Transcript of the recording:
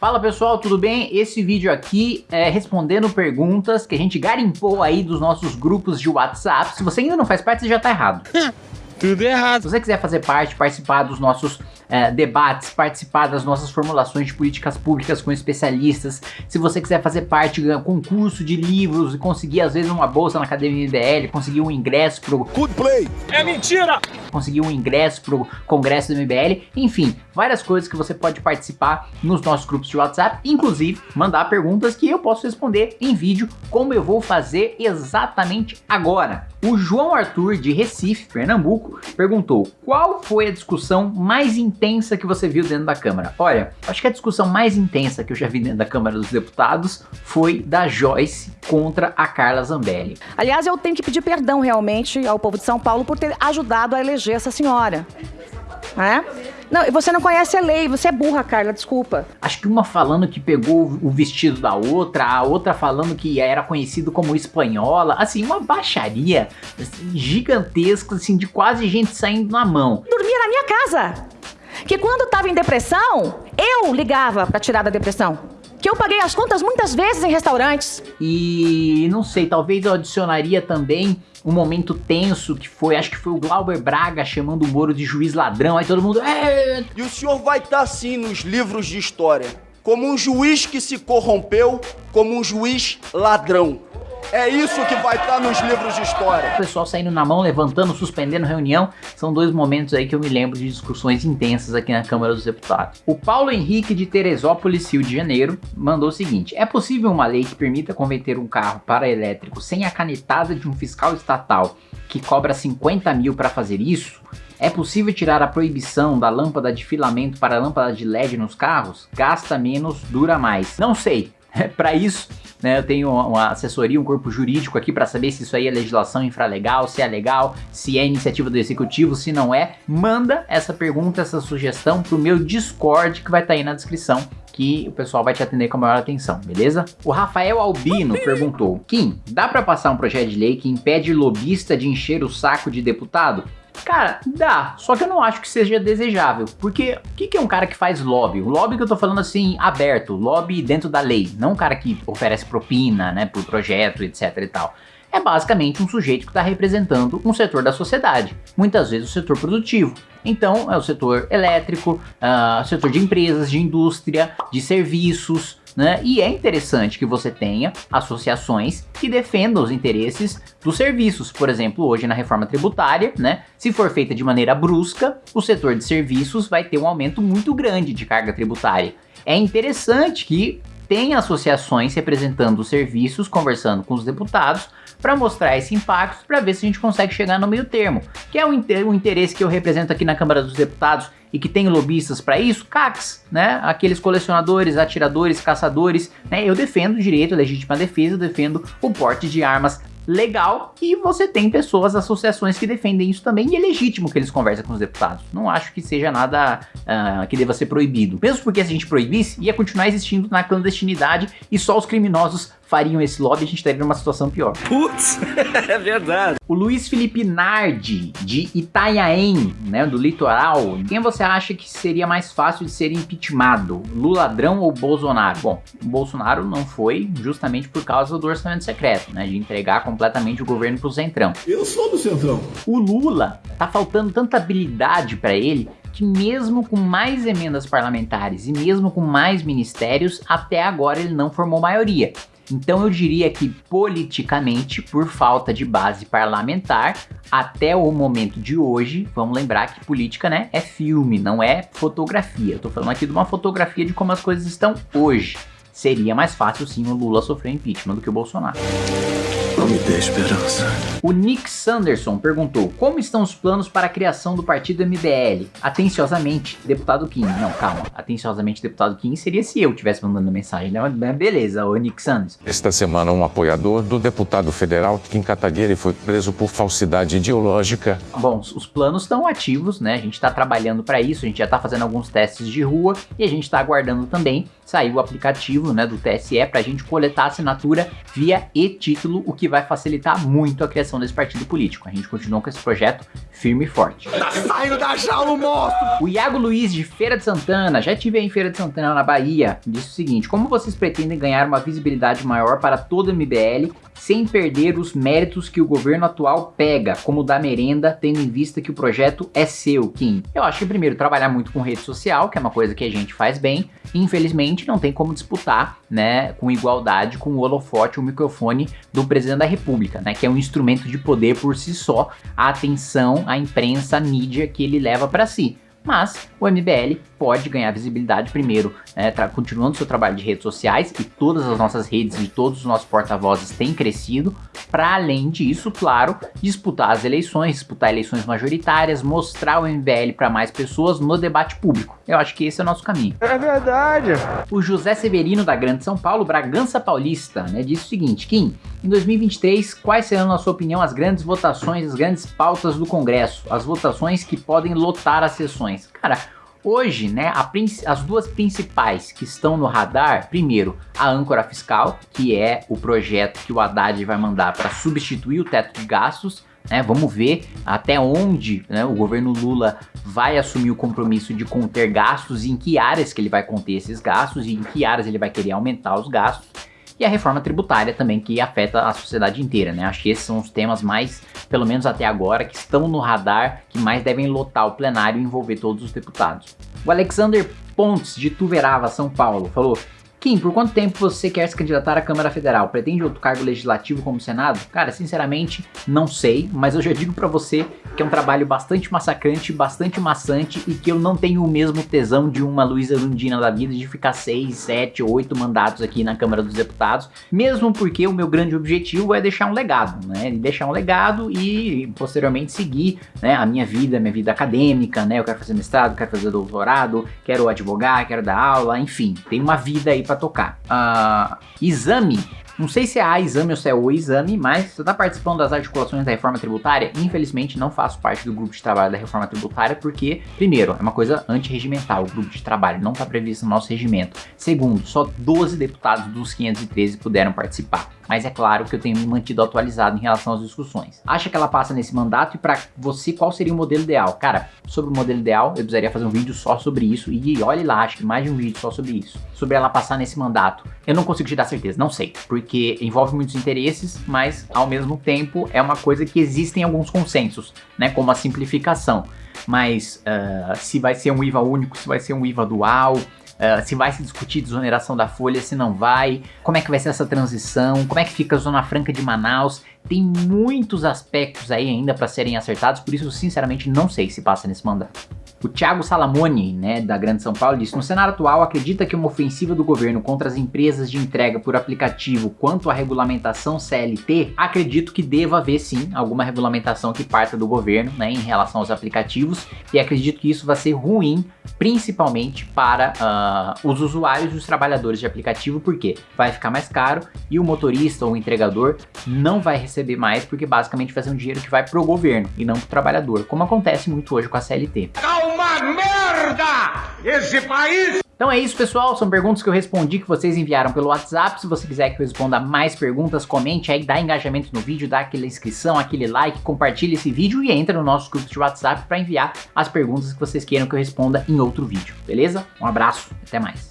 Fala pessoal, tudo bem? Esse vídeo aqui é respondendo perguntas que a gente garimpou aí dos nossos grupos de WhatsApp. Se você ainda não faz parte, você já tá errado. Tudo errado. Se você quiser fazer parte, participar dos nossos é, debates, participar das nossas formulações de políticas públicas com especialistas, se você quiser fazer parte de um concurso de livros e conseguir às vezes uma bolsa na Academia MBL, conseguir um ingresso pro... Good play! É mentira! Conseguir um ingresso pro congresso do MBL, enfim, várias coisas que você pode participar nos nossos grupos de WhatsApp, inclusive mandar perguntas que eu posso responder em vídeo, como eu vou fazer exatamente agora. O João Arthur, de Recife, Pernambuco, perguntou qual foi a discussão mais intensa que você viu dentro da Câmara? Olha, acho que a discussão mais intensa que eu já vi dentro da Câmara dos Deputados foi da Joyce contra a Carla Zambelli. Aliás, eu tenho que pedir perdão realmente ao povo de São Paulo por ter ajudado a eleger essa senhora. É? Não, você não conhece a lei, você é burra, Carla, desculpa. Acho que uma falando que pegou o vestido da outra, a outra falando que era conhecido como espanhola, assim, uma baixaria assim, gigantesca, assim, de quase gente saindo na mão. Dormia na minha casa. Que quando estava em depressão, eu ligava para tirar da depressão que eu paguei as contas muitas vezes em restaurantes. E não sei, talvez eu adicionaria também um momento tenso que foi, acho que foi o Glauber Braga chamando o Moro de juiz ladrão, aí todo mundo... É... E o senhor vai estar assim nos livros de história, como um juiz que se corrompeu, como um juiz ladrão. É isso que vai estar nos livros de história. O pessoal saindo na mão, levantando, suspendendo reunião, são dois momentos aí que eu me lembro de discussões intensas aqui na Câmara dos Deputados. O Paulo Henrique de Teresópolis, Rio de Janeiro, mandou o seguinte, é possível uma lei que permita converter um carro para elétrico sem a canetada de um fiscal estatal que cobra 50 mil para fazer isso? É possível tirar a proibição da lâmpada de filamento para a lâmpada de LED nos carros? Gasta menos, dura mais. Não sei. Para isso, né? Eu tenho uma assessoria, um corpo jurídico aqui para saber se isso aí é legislação infralegal, se é legal, se é iniciativa do executivo, se não é. Manda essa pergunta, essa sugestão pro meu Discord que vai estar tá aí na descrição que o pessoal vai te atender com a maior atenção, beleza? O Rafael Albino perguntou, Kim, dá para passar um projeto de lei que impede lobista de encher o saco de deputado? Cara, dá, só que eu não acho que seja desejável, porque o que, que é um cara que faz lobby? O lobby que eu tô falando assim, aberto, lobby dentro da lei, não um cara que oferece propina, né, por projeto, etc e tal. É basicamente um sujeito que está representando um setor da sociedade, muitas vezes o setor produtivo. Então é o setor elétrico, uh, setor de empresas, de indústria, de serviços, né? E é interessante que você tenha associações que defendam os interesses dos serviços. Por exemplo, hoje na reforma tributária, né? Se for feita de maneira brusca, o setor de serviços vai ter um aumento muito grande de carga tributária. É interessante que tenha associações representando os serviços, conversando com os deputados, para mostrar esse impacto, para ver se a gente consegue chegar no meio termo, que é o, o interesse que eu represento aqui na Câmara dos Deputados e que tem lobistas para isso, CACs, né? Aqueles colecionadores, atiradores, caçadores, né? Eu defendo o direito à legítima defesa, defendo o porte de armas legal e você tem pessoas, associações que defendem isso também e é legítimo que eles conversem com os deputados. Não acho que seja nada uh, que deva ser proibido. Mesmo porque se a gente proibisse, ia continuar existindo na clandestinidade e só os criminosos fariam esse lobby, a gente estaria numa situação pior. Putz, é verdade. O Luiz Felipe Nardi, de Itanhaém, né, do litoral, quem você acha que seria mais fácil de ser impeachmentado? Lula ladrão ou Bolsonaro? Bom, o Bolsonaro não foi justamente por causa do orçamento secreto, né, de entregar completamente o governo pro Centrão. Eu sou do Centrão. O Lula, tá faltando tanta habilidade para ele que mesmo com mais emendas parlamentares e mesmo com mais ministérios, até agora ele não formou maioria. Então eu diria que politicamente, por falta de base parlamentar, até o momento de hoje, vamos lembrar que política né, é filme, não é fotografia. Eu tô falando aqui de uma fotografia de como as coisas estão hoje. Seria mais fácil sim o Lula sofrer impeachment do que o Bolsonaro. Me dê esperança. O Nick Sanderson perguntou, como estão os planos para a criação do partido MBL? Atenciosamente, deputado Kim. Não, calma. Atenciosamente, deputado Kim seria se eu tivesse mandando mensagem. Né? Mas beleza, o Nick Sanderson. Esta semana, um apoiador do deputado federal Kim Kataguiri foi preso por falsidade ideológica. Bom, os planos estão ativos, né? A gente está trabalhando para isso, a gente já está fazendo alguns testes de rua e a gente está aguardando também sair o aplicativo né, do TSE para a gente coletar assinatura via e-título, o que vai vai facilitar muito a criação desse partido político. A gente continua com esse projeto firme e forte. Tá saindo da jaula, monstro! O Iago Luiz, de Feira de Santana, já tive aí em Feira de Santana, na Bahia, disse o seguinte, como vocês pretendem ganhar uma visibilidade maior para todo o MBL sem perder os méritos que o governo atual pega, como o da merenda, tendo em vista que o projeto é seu, Kim? Eu acho que primeiro trabalhar muito com rede social, que é uma coisa que a gente faz bem, infelizmente não tem como disputar, né, com igualdade com o holofote, o microfone do presidente da república, né, que é um instrumento de poder por si só, a atenção, a imprensa, a mídia que ele leva para si mas o MBL pode ganhar visibilidade primeiro, né, continuando seu trabalho de redes sociais e todas as nossas redes e todos os nossos porta-vozes têm crescido, para além disso, claro, disputar as eleições, disputar eleições majoritárias, mostrar o MBL para mais pessoas no debate público. Eu acho que esse é o nosso caminho. É verdade. O José Severino da Grande São Paulo, Bragança Paulista, né, disse o seguinte, Kim, em 2023, quais serão, na sua opinião, as grandes votações, as grandes pautas do Congresso, as votações que podem lotar as sessões? Cara, Hoje, né, as duas principais que estão no radar, primeiro, a âncora fiscal, que é o projeto que o Haddad vai mandar para substituir o teto de gastos, né, vamos ver até onde né, o governo Lula vai assumir o compromisso de conter gastos e em que áreas que ele vai conter esses gastos e em que áreas ele vai querer aumentar os gastos e a reforma tributária também, que afeta a sociedade inteira, né? Acho que esses são os temas mais, pelo menos até agora, que estão no radar, que mais devem lotar o plenário e envolver todos os deputados. O Alexander Pontes, de Tuverava, São Paulo, falou Kim, por quanto tempo você quer se candidatar à Câmara Federal? Pretende outro cargo legislativo como Senado? Cara, sinceramente, não sei, mas eu já digo para você que é um trabalho bastante massacrante, bastante maçante e que eu não tenho o mesmo tesão de uma Luísa Lundina da vida de ficar 6, 7, 8 mandatos aqui na Câmara dos Deputados, mesmo porque o meu grande objetivo é deixar um legado, né? Deixar um legado e posteriormente seguir né, a minha vida, minha vida acadêmica, né? Eu quero fazer mestrado, quero fazer doutorado, quero advogar, quero dar aula, enfim, tem uma vida aí para tocar. Uh, exame não sei se é a exame ou se é o exame, mas você está participando das articulações da reforma tributária? Infelizmente não faço parte do grupo de trabalho da reforma tributária porque, primeiro, é uma coisa antirregimental, o grupo de trabalho não está previsto no nosso regimento. Segundo, só 12 deputados dos 513 puderam participar mas é claro que eu tenho me mantido atualizado em relação às discussões. Acha que ela passa nesse mandato e para você qual seria o modelo ideal? Cara, sobre o modelo ideal, eu precisaria fazer um vídeo só sobre isso e olhe lá, acho que mais de um vídeo só sobre isso. Sobre ela passar nesse mandato. Eu não consigo te dar certeza, não sei, porque envolve muitos interesses, mas ao mesmo tempo é uma coisa que existem alguns consensos, né, como a simplificação. Mas uh, se vai ser um IVA único, se vai ser um IVA dual, Uh, se vai se discutir desoneração da folha, se não vai, como é que vai ser essa transição, como é que fica a Zona Franca de Manaus. Tem muitos aspectos aí ainda para serem acertados, por isso, sinceramente, não sei se passa nesse mandato. O Thiago Salamone, né, da Grande São Paulo, disse: No cenário atual, acredita que uma ofensiva do governo contra as empresas de entrega por aplicativo quanto à regulamentação CLT? Acredito que deva haver sim alguma regulamentação que parta do governo né, em relação aos aplicativos e acredito que isso vai ser ruim, principalmente para uh, os usuários e os trabalhadores de aplicativo, porque vai ficar mais caro e o motorista ou o entregador não vai receber mais, porque basicamente vai ser um dinheiro que vai pro governo e não pro trabalhador, como acontece muito hoje com a CLT. Calma uma merda! Esse país... Então é isso, pessoal. São perguntas que eu respondi que vocês enviaram pelo WhatsApp. Se você quiser que eu responda mais perguntas, comente aí, dá engajamento no vídeo, dá aquela inscrição, aquele like, compartilhe esse vídeo e entra no nosso grupo de WhatsApp para enviar as perguntas que vocês queiram que eu responda em outro vídeo, beleza? Um abraço, até mais.